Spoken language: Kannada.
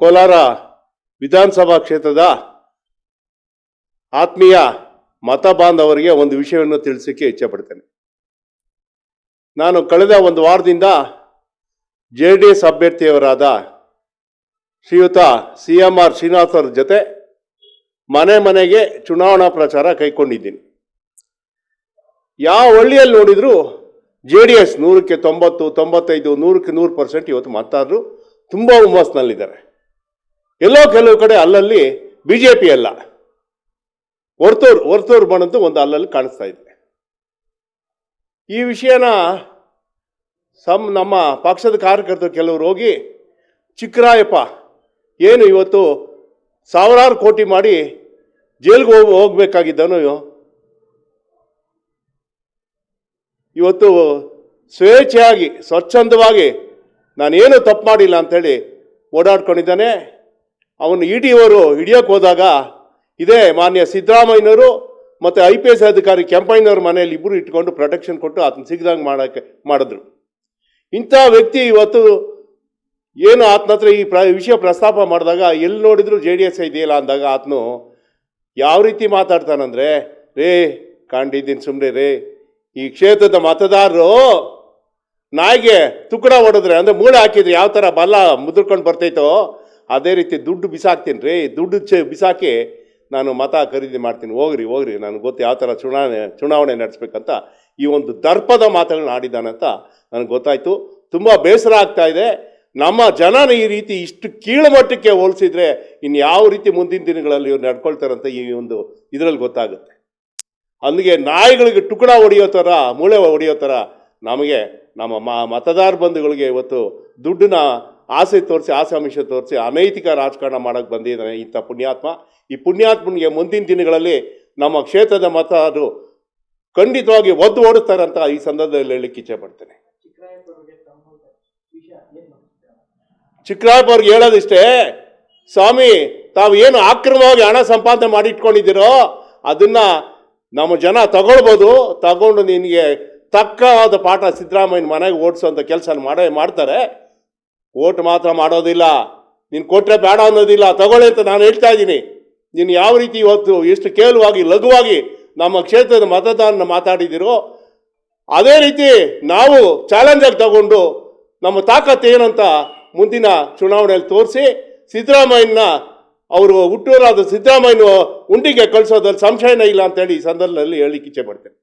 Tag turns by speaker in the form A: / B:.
A: ಕೋಲಾರ ವಿಧಾನಸಭಾ ಕ್ಷೇತ್ರದ ಆತ್ಮೀಯ ಮತ ಬಾಂಧವರಿಗೆ ಒಂದು ವಿಷಯವನ್ನು ತಿಳಿಸಕ್ಕೆ ಇಚ್ಛೆಪಡ್ತೇನೆ ನಾನು ಕಳೆದ ಒಂದು ವಾರದಿಂದ ಜೆ ಡಿ ಎಸ್ ಅಭ್ಯರ್ಥಿಯವರಾದ ಶ್ರೀಯುತ ಸಿ ಎಂ ಆರ್ ಅವ್ರ ಜೊತೆ ಮನೆ ಮನೆಗೆ ಚುನಾವಣಾ ಪ್ರಚಾರ ಕೈಕೊಂಡಿದ್ದೀನಿ ಯಾವ ಹಳ್ಳಿಯಲ್ಲಿ ನೋಡಿದ್ರು ಜೆ ಡಿ ಎಸ್ ನೂರಕ್ಕೆ ತೊಂಬತ್ತು, ತೊಂಬತ್ತೈದು, ನೂರಕ್ಕೆ ನೂರು ಪರ್ಸೆಂಟ್ ಇವತ್ತು ಮತದಾರರು ತುಂಬ ಹುಮ್ಮಸ್ನಲ್ಲಿದ್ದಾರೆ. ಎಲ್ಲೋ ಕೆಲವು ಕಡೆ ಅಲ್ಲಲ್ಲಿ ಬಿ ಜೆ ಪಿ ಅಲ್ಲ. ಹೊರ್ತೂರು ಹೊರ್ತೂರು ಬಣದ್ದು ಒಂದು ಅಲ್ಲಲ್ಲಿ ಕಾಣಿಸ್ತಾ ಇದೆ. ಈ ವಿಷಯನ ಸಮ್, ನಮ್ಮ ಪಕ್ಷದ ಕಾರ್ಯಕರ್ತರು ಕೆಲವರು ಹೋಗಿ, ಚಿಕ್ಕರಾಯಪ್ಪ, ಏನು ಇವತ್ತು ಸಾವಿರಾರು ಕೋಟಿ ಮಾಡಿ ಜೈಲ್ಗೆ ಹೋಗಿ, ಹೋಗ್ಬೇಕಾಗಿದ್ದನು ಇವತ್ತು ಸ್ವೇಚ್ಛೆಯಾಗಿ, ಸ್ವಚ್ಛಂದವಾಗಿ ನಾನೇನು ತಪ್ಪು ಮಾಡಿಲ್ಲ ಅಂಥೇಳಿ ಓಡಾಡ್ಕೊಂಡಿದ್ದಾನೆ. ಅವನು ಇ ಡಿ ಅವರು ಹಿಡಿಯೋಕೆ ಹೋದಾಗ ಇದೇ ಮಾನ್ಯ ಸಿದ್ದರಾಮಯ್ಯನವರು ಮತ್ತು ಐ ಪಿ ಎಸ್ ಅಧಿಕಾರಿ ಕೆಂಪಯ್ಯನವ್ರ ಮನೆಯಲ್ಲಿ ಇಬ್ಬರು ಇಟ್ಕೊಂಡು ಪ್ರೊಟೆಕ್ಷನ್ ಕೊಟ್ಟು ಆತನ ಸಿಗ್ದಂಗೆ ಮಾಡೋಕ್ಕೆ ಮಾಡಿದ್ರು. ಇಂಥ ವ್ಯಕ್ತಿ ಇವತ್ತು ಏನು ಆತನ ಹತ್ರ ಈ ಪ್ರ ವಿಷಯ ಪ್ರಸ್ತಾಪ ಮಾಡಿದಾಗ ಎಲ್ಲಿ ನೋಡಿದ್ರು ಜೆ ಡಿ ಎಸ್ ಇದೆಯಲ್ಲ ಅಂದಾಗ ಆತನು ಯಾವ ರೀತಿ ಮಾತಾಡ್ತಾನಂದ್ರೆ, ರೇ ಕಾಂಡಿದ್ದೀನಿ ಸುಮ್ಮನೆ ರೇ, ಈ ಕ್ಷೇತ್ರದ ಮತದಾರರು ನಾಯಿಗೆ ತುಕ್ಕಡ ಹೊಡೆದ್ರೆ ಅಂದರೆ ಮೂಳೆ ಹಾಕಿದ್ರೆ ಯಾವ ಥರ ಬಲ್ಲ ಮುದ್ರಕೊಂಡು ಬರ್ತೈತೋ ಅದೇ ರೀತಿ ದುಡ್ಡು ಬಿಸಾಕ್ತೀನಿ ರೀ, ದುಡ್ಡು ಚ ಬಿಸಾಕಿ ನಾನು ಮತ ಖರೀದಿ ಮಾಡ್ತೀನಿ. ಹೋಗ್ರಿ ಹೋಗ್ರಿ, ನನಗೆ ಗೊತ್ತು ಯಾವ ಥರ ಚುನಾವಣೆ ಚುನಾವಣೆ ನಡೆಸ್ಬೇಕಂತ ಈ ಒಂದು ದರ್ಪದ ಮಾತುಗಳನ್ನ ಆಡಿದ್ದಾನಂತ ನನಗೆ ಗೊತ್ತಾಯಿತು. ತುಂಬ ಬೇಸರ ಆಗ್ತಾ ಇದೆ. ನಮ್ಮ ಜನನ ಈ ರೀತಿ ಇಷ್ಟು ಕೀಳುಮಟ್ಟಕ್ಕೆ ಹೋಲಿಸಿದರೆ ಇನ್ನು ಯಾವ ರೀತಿ ಮುಂದಿನ ದಿನಗಳಲ್ಲಿ ಇವ್ರು ನಡ್ಕೊಳ್ತಾರಂತ ಈ ಒಂದು ಇದರಲ್ಲಿ ಗೊತ್ತಾಗುತ್ತೆ. ಅಲ್ಲಿಗೆ ನಾಯಿಗಳಿಗೆ ಟುಕಡ ಹೊಡೆಯೋ ಥರ ಮೂಳೆ ಹೊಡೆಯೋ ಥರ ನಮಗೆ ನಮ್ಮ ಮತದಾರ ಬಂಧುಗಳಿಗೆ ಇವತ್ತು ದುಡ್ಡನ್ನ ಆಸೆ ತೋರಿಸಿ ಆಸಾಮಿಷ ತೋರಿಸಿ, ಅನೈತಿಕ ರಾಜಕಾರಣ ಮಾಡೋಕ್ಕೆ ಬಂದಿದ್ದಾನೆ ಇಂಥ ಪುಣ್ಯಾತ್ಮ. ಈ ಪುಣ್ಯಾತ್ಮನಿಗೆ ಮುಂದಿನ ದಿನಗಳಲ್ಲಿ ನಮ್ಮ ಕ್ಷೇತ್ರದ ಮತದಾರರು ಖಂಡಿತವಾಗಿ ಒದ್ದು ಓಡಿಸ್ತಾರೆ ಅಂತ ಈ ಸಂದರ್ಭದಲ್ಲಿ ಹೇಳಲಿಕ್ಕೆ ಇಚ್ಛೆ ಪಡ್ತೇನೆ. ಚಿಕ್ಕರಾಯಪ್ಪ ಅವ್ರಿಗೆ ಹೇಳೋದಿಷ್ಟೇ, ಸ್ವಾಮಿ, ತಾವು ಏನು ಅಕ್ರಮವಾಗಿ ಹಣ ಸಂಪಾದನೆ ಮಾಡಿ ಇಟ್ಕೊಂಡಿದ್ದೀರೋ, ಅದನ್ನ ನಮ್ಮ ಜನ ತಗೊಳ್ಬೋದು. ತಗೊಂಡು ನಿನಗೆ ತಕ್ಕವಾದ ಪಾಠ ಸಿದ್ದರಾಮಯ್ಯನ ಮನೆಗೆ ಓಡಿಸುವಂಥ ಕೆಲಸ ಮಾಡೇ ಮಾಡ್ತಾರೆ. ಓಟ್ ಮಾತ್ರ ಮಾಡೋದಿಲ್ಲ. ನೀನು ಕೊಟ್ಟರೆ ಬೇಡ ಅನ್ನೋದಿಲ್ಲ. ತಗೊಳ್ಳಿ ಅಂತ ನಾನು ಹೇಳ್ತಾ ಇದ್ದೀನಿ. ನೀನು ಯಾವ ರೀತಿ ಇವತ್ತು ಎಷ್ಟು ಕೇಳುವಾಗಿ, ಲಘುವಾಗಿ ನಮ್ಮ ಕ್ಷೇತ್ರದ ಮತದಾನ ಮಾತಾಡಿದಿರೋ, ಅದೇ ರೀತಿ ನಾವು ಚಾಲೆಂಜಾಗಿ ತಗೊಂಡು ನಮ್ಮ ತಾಕತ್ತು ಏನಂತ ಮುಂದಿನ ಚುನಾವಣೆಯಲ್ಲಿ ತೋರಿಸಿ, ಸಿದ್ದರಾಮಯ್ಯನ ಅವರು ಹುಟ್ಟೂರಾದ ಸಿದ್ದರಾಮಯ್ಯನ ಉಂಡಿಗೆ ಕಳಿಸೋದ್ರಲ್ಲಿ ಸಂಶಯನೇ ಇಲ್ಲ ಅಂತೇಳಿ ಈ ಸಂದರ್ಭದಲ್ಲಿ ಹೇಳಲಿಕ್ಕೆ ಇಚ್ಛೆ ಪಡ್ತೇನೆ.